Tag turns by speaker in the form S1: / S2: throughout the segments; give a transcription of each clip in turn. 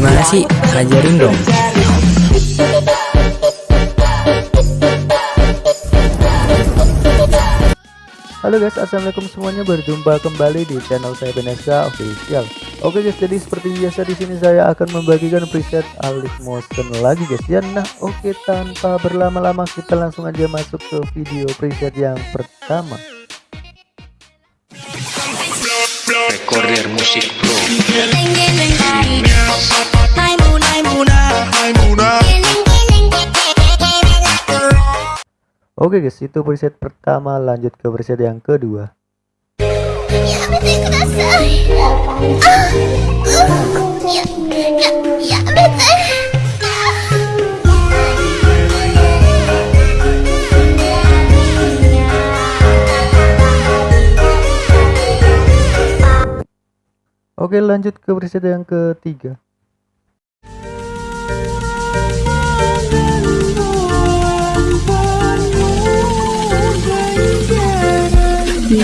S1: Gimana sih? Ajarin dong.
S2: Halo guys, assalamualaikum semuanya. Berjumpa kembali di channel saya Beneska Official. Oke guys, jadi seperti biasa di sini saya akan membagikan preset Alif Motion lagi guys ya. Nah, oke tanpa berlama-lama kita langsung aja masuk ke video preset yang pertama.
S3: Recorder Musik Pro
S2: Oke guys, itu preset pertama. Lanjut ke preset yang kedua. Oke lanjut ke preset yang ketiga Oke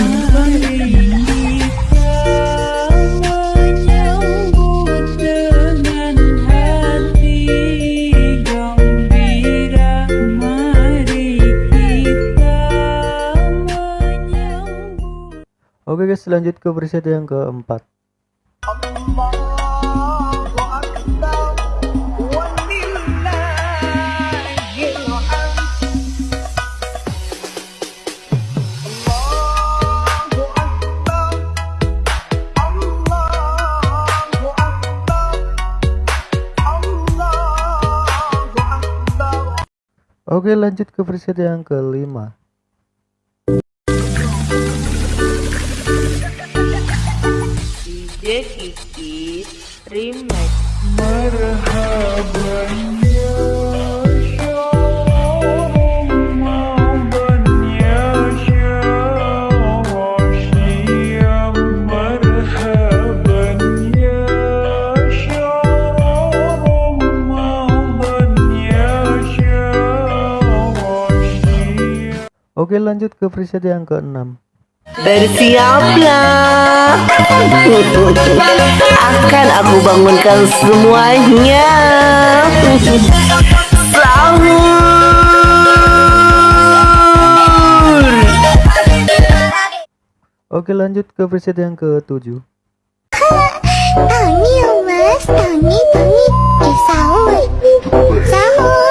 S2: guys lanjut ke preset yang keempat Oke lanjut ke preset yang kelima.
S4: DJ Kiki Remix
S2: Oke lanjut ke preset yang keenam.
S4: Bersiaplah. Akan aku bangunkan semuanya. Sahur.
S2: Oke lanjut ke preset yang ketujuh.
S5: Tangi mas, tangi tangi Eh Sahur. Sahur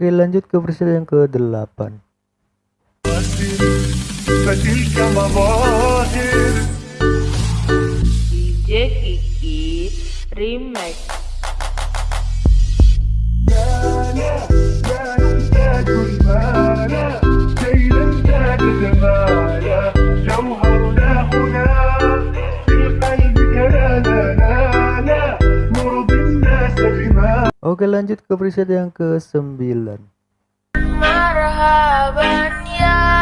S2: Oke lanjut ke preset yang ke-8
S4: DJ Kiki Remix
S2: Oke lanjut ke preset yang ke-9
S6: Marhaban ya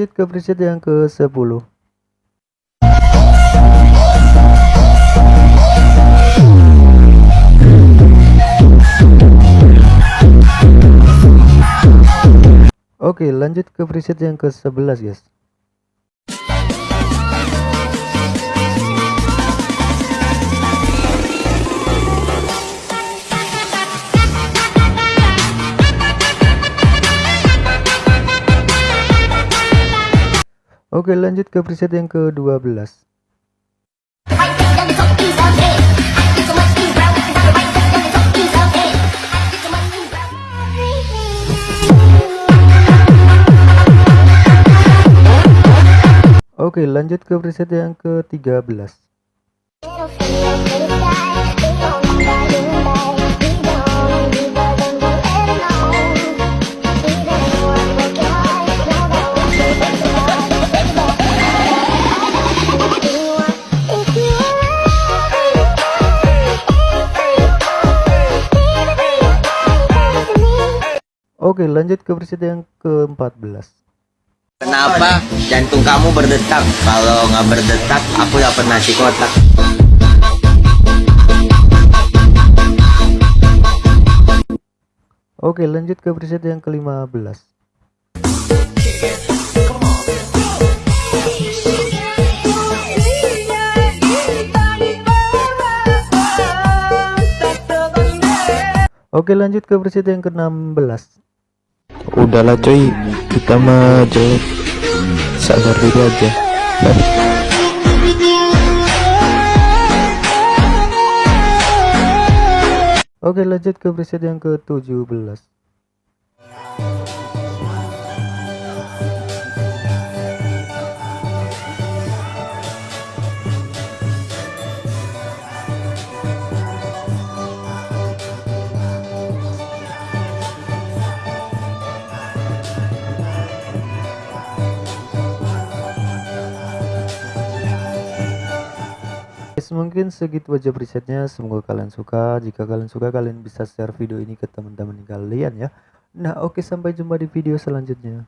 S2: lanjut ke preset yang ke-10 Oke lanjut ke preset yang ke-11 guys Oke lanjut ke preset yang ke-12 Oke lanjut ke preset yang ke-13 Oke lanjut ke preset yang ke-14
S1: Kenapa jantung kamu berdetak? Kalau nggak berdetak, aku dapat nasi kotak.
S2: Oke lanjut ke preset yang ke-15 Oke lanjut ke preset yang ke-16
S7: Udahlah coy, kita jelek. Sadar diri aja.
S2: Oke lanjut ke preset yang ke-17 mungkin segitu aja presetnya. Semoga kalian suka. Jika kalian suka kalian bisa share video ini ke teman-teman kalian ya. Nah oke sampai jumpa di video selanjutnya